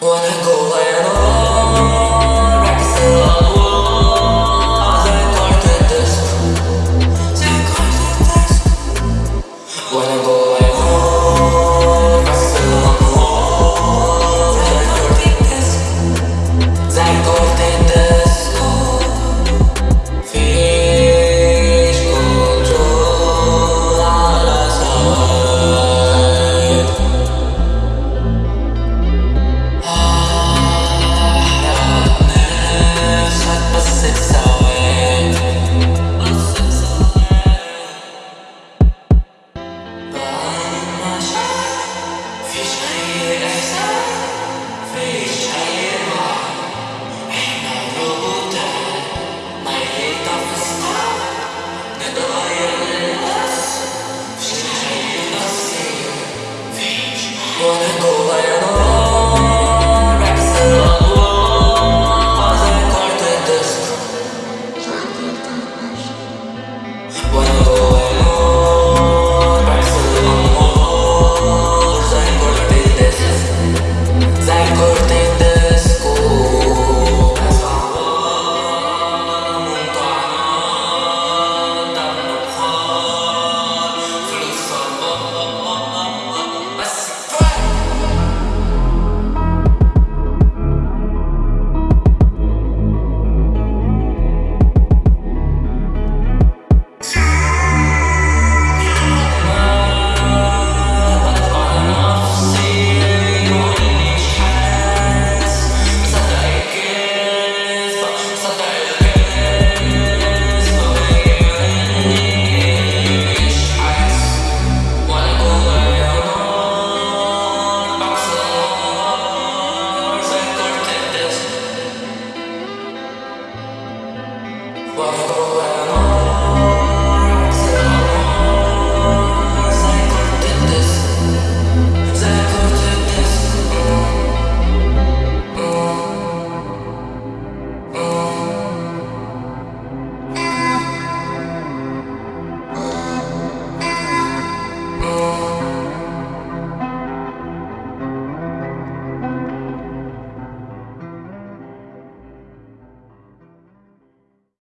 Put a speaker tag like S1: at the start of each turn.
S1: Wanna go where Dios. Buffalo.